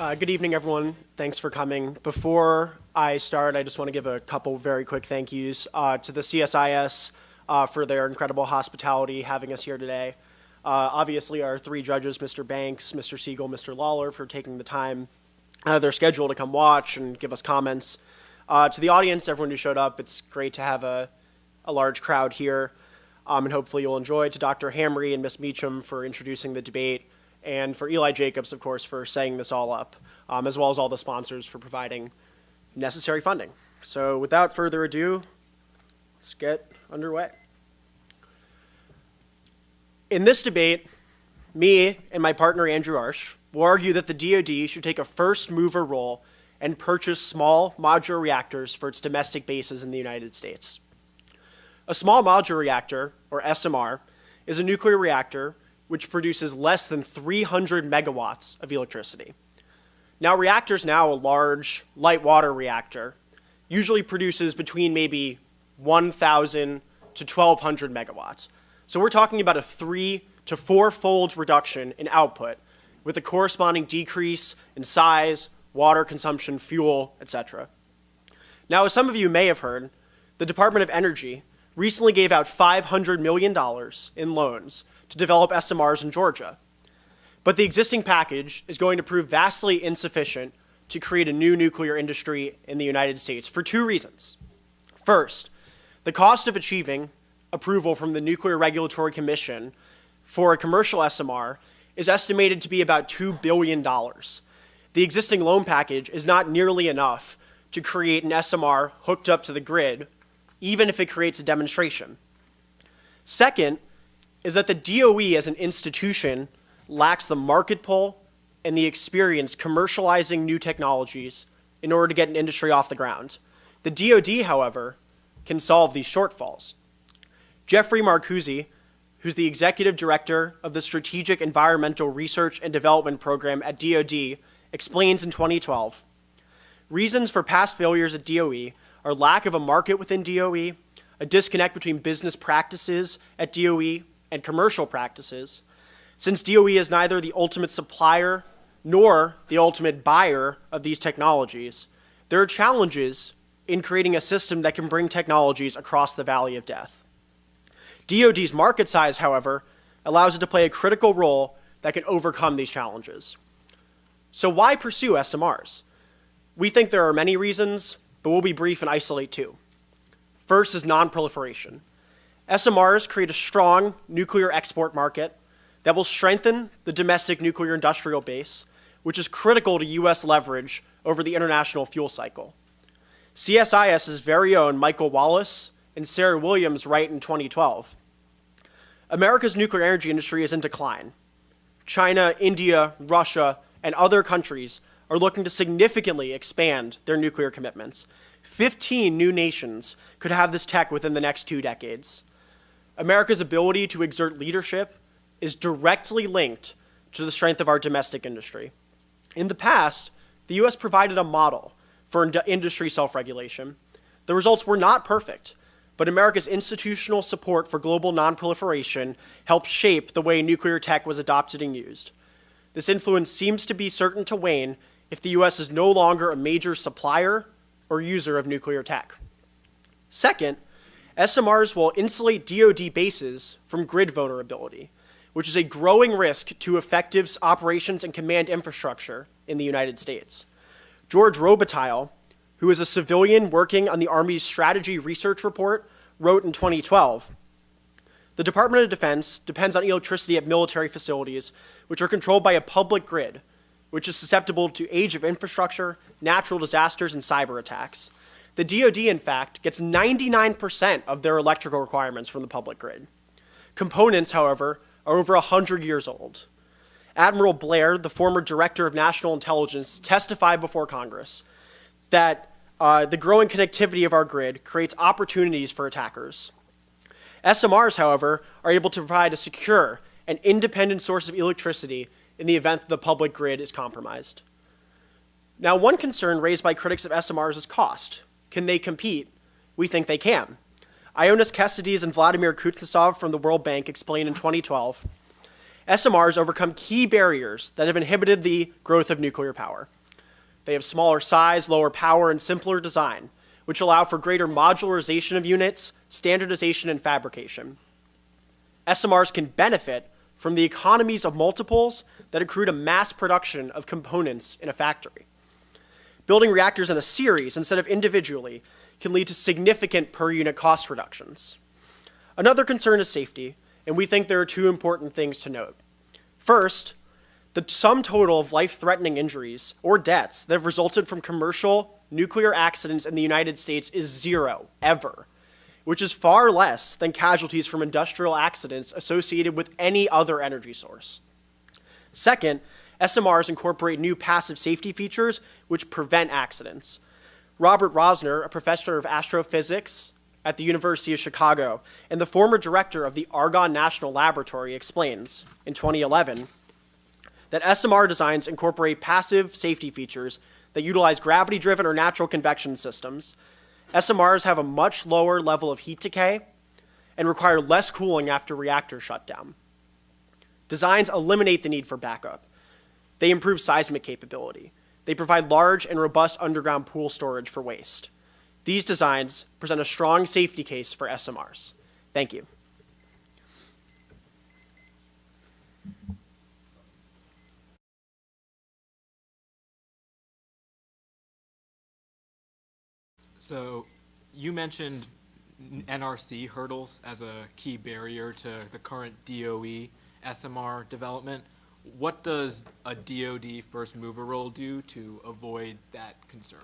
Uh, good evening, everyone. Thanks for coming. Before I start, I just want to give a couple very quick thank yous uh, to the CSIS uh, for their incredible hospitality having us here today. Uh, obviously, our three judges, Mr. Banks, Mr. Siegel, Mr. Lawler, for taking the time out of their schedule to come watch and give us comments. Uh, to the audience, everyone who showed up, it's great to have a, a large crowd here, um, and hopefully you'll enjoy. To Dr. Hamre and Ms. Meacham for introducing the debate, and for Eli Jacobs, of course, for setting this all up, um, as well as all the sponsors for providing necessary funding. So without further ado, let's get underway. In this debate, me and my partner Andrew Arsh will argue that the DoD should take a first mover role and purchase small modular reactors for its domestic bases in the United States. A small modular reactor, or SMR, is a nuclear reactor which produces less than 300 megawatts of electricity. Now, reactors now, a large light water reactor, usually produces between maybe 1,000 to 1,200 megawatts. So we're talking about a three to four-fold reduction in output with a corresponding decrease in size, water consumption, fuel, etc. Now, as some of you may have heard, the Department of Energy recently gave out $500 million in loans to develop SMRs in Georgia. But the existing package is going to prove vastly insufficient to create a new nuclear industry in the United States for two reasons. First, the cost of achieving approval from the Nuclear Regulatory Commission for a commercial SMR is estimated to be about $2 billion. The existing loan package is not nearly enough to create an SMR hooked up to the grid, even if it creates a demonstration. Second, is that the DOE as an institution lacks the market pull and the experience commercializing new technologies in order to get an industry off the ground. The DoD, however, can solve these shortfalls. Jeffrey Marqusee, who's the executive director of the Strategic Environmental Research and Development Program at DoD, explains in 2012 reasons for past failures at DOE are lack of a market within DOE, a disconnect between business practices at DOE and commercial practices, since DOE is neither the ultimate supplier nor the ultimate buyer of these technologies, there are challenges in creating a system that can bring technologies across the valley of death. DoD's market size, however, allows it to play a critical role that can overcome these challenges. So why pursue SMRs? We think there are many reasons, but we'll be brief and isolate two. First is non-proliferation. SMRs create a strong nuclear export market that will strengthen the domestic nuclear industrial base, which is critical to U.S. leverage over the international fuel cycle. CSIS's very own Michael Wallace and Sarah Williams write in 2012, America's nuclear energy industry is in decline. China, India, Russia, and other countries are looking to significantly expand their nuclear commitments. 15 new nations could have this tech within the next two decades. America's ability to exert leadership is directly linked to the strength of our domestic industry. In the past, the U.S. provided a model for ind industry self-regulation. The results were not perfect, but America's institutional support for global nonproliferation helped shape the way nuclear tech was adopted and used. This influence seems to be certain to wane if the U.S. is no longer a major supplier or user of nuclear tech. Second, SMRs will insulate DoD bases from grid vulnerability, which is a growing risk to effective operations and command infrastructure in the United States. George Robitaille, who is a civilian working on the Army's strategy research report, wrote in 2012, the Department of Defense depends on electricity at military facilities, which are controlled by a public grid, which is susceptible to age of infrastructure, natural disasters, and cyber attacks. The DoD, in fact, gets 99% of their electrical requirements from the public grid. Components, however, are over 100 years old. Admiral Blair, the former director of national intelligence, testified before Congress that uh, the growing connectivity of our grid creates opportunities for attackers. SMRs, however, are able to provide a secure and independent source of electricity in the event that the public grid is compromised. Now, one concern raised by critics of SMRs is cost. Can they compete? We think they can. Ioannis Kessides and Vladimir Kuznetsov from the World Bank explained in 2012, SMRs overcome key barriers that have inhibited the growth of nuclear power. They have smaller size, lower power, and simpler design, which allow for greater modularization of units, standardization, and fabrication. SMRs can benefit from the economies of multiples that accrue to mass production of components in a factory. Building reactors in a series instead of individually can lead to significant per unit cost reductions. Another concern is safety, and we think there are two important things to note. First, the sum total of life-threatening injuries or deaths that have resulted from commercial nuclear accidents in the United States is zero, ever which is far less than casualties from industrial accidents associated with any other energy source. Second, SMRs incorporate new passive safety features which prevent accidents. Robert Rosner, a professor of astrophysics at the University of Chicago and the former director of the Argonne National Laboratory, explains in 2011 that SMR designs incorporate passive safety features that utilize gravity driven or natural convection systems SMRs have a much lower level of heat decay and require less cooling after reactor shutdown. Designs eliminate the need for backup. They improve seismic capability. They provide large and robust underground pool storage for waste. These designs present a strong safety case for SMRs. Thank you. So you mentioned NRC hurdles as a key barrier to the current DOE SMR development. What does a DoD first mover role do to avoid that concern?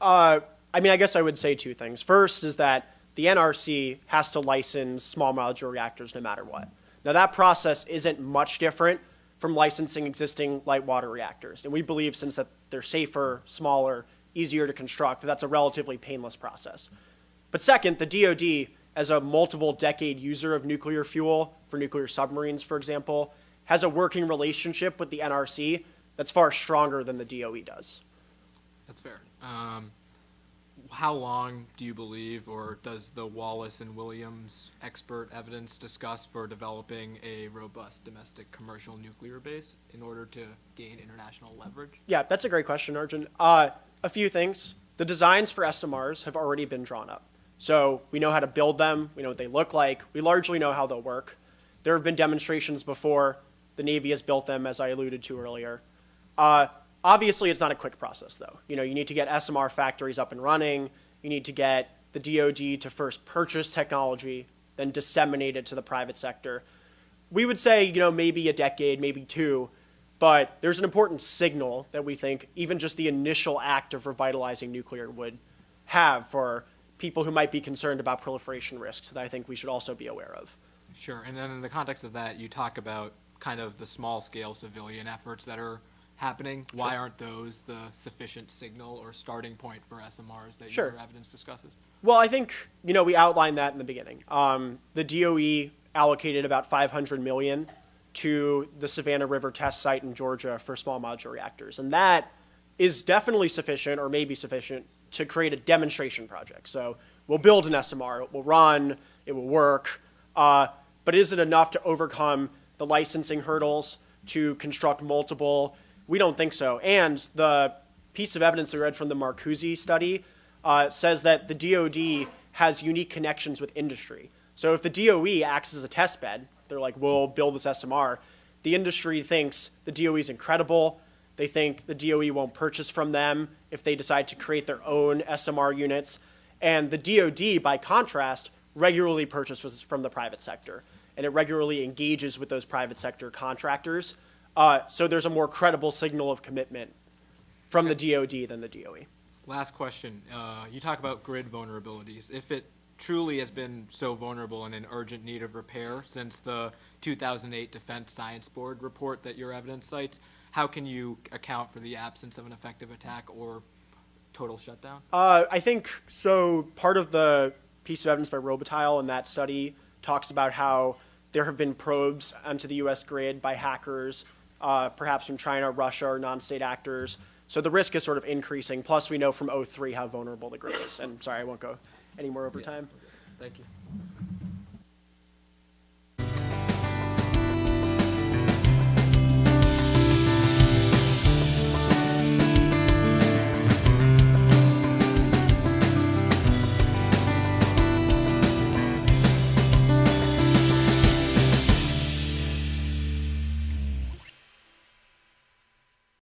Uh, I mean, I guess I would say two things. First is that the NRC has to license small modular reactors no matter what. Now, that process isn't much different from licensing existing light water reactors. And we believe since that they're safer, smaller, easier to construct, that that's a relatively painless process. But second, the DoD, as a multiple decade user of nuclear fuel for nuclear submarines, for example, has a working relationship with the NRC that's far stronger than the DOE does. That's fair. Um, how long do you believe, or does the Wallace and Williams expert evidence discuss for developing a robust domestic commercial nuclear base in order to gain international leverage? Yeah, that's a great question, Arjun. Uh, a few things. The designs for SMRs have already been drawn up. So we know how to build them, we know what they look like, we largely know how they'll work. There have been demonstrations before. The Navy has built them, as I alluded to earlier. Uh, obviously, it's not a quick process, though. You know, you need to get SMR factories up and running. You need to get the DoD to first purchase technology, then disseminate it to the private sector. We would say, you know, maybe a decade, maybe two, but there's an important signal that we think even just the initial act of revitalizing nuclear would have for people who might be concerned about proliferation risks that I think we should also be aware of. Sure, and then in the context of that, you talk about kind of the small scale civilian efforts that are happening. Sure. Why aren't those the sufficient signal or starting point for SMRs that sure. your evidence discusses? Well, I think, you know, we outlined that in the beginning. Um, the DOE allocated about 500 million to the Savannah River test site in Georgia for small modular reactors. And that is definitely sufficient or maybe sufficient to create a demonstration project. So we'll build an SMR, it will run, it will work, uh, but is it enough to overcome the licensing hurdles to construct multiple? We don't think so. And the piece of evidence we read from the Marqusee study uh, says that the DoD has unique connections with industry. So if the DOE acts as a test bed, they're like, we'll build this SMR. The industry thinks the DOE is incredible. They think the DOE won't purchase from them if they decide to create their own SMR units. And the DoD, by contrast, regularly purchases from the private sector. And it regularly engages with those private sector contractors. Uh, so there's a more credible signal of commitment from the DoD than the DOE. Last question. Uh, you talk about grid vulnerabilities. If it truly has been so vulnerable and in urgent need of repair since the 2008 Defense Science Board report that your evidence cites. How can you account for the absence of an effective attack or total shutdown? Uh, I think so. Part of the piece of evidence by Robitaille in that study talks about how there have been probes onto the U.S. grid by hackers, uh, perhaps from China, Russia, or non-state actors. So the risk is sort of increasing. Plus, we know from 03 how vulnerable the grid is. And sorry, I won't go any more over yeah. time. Thank you.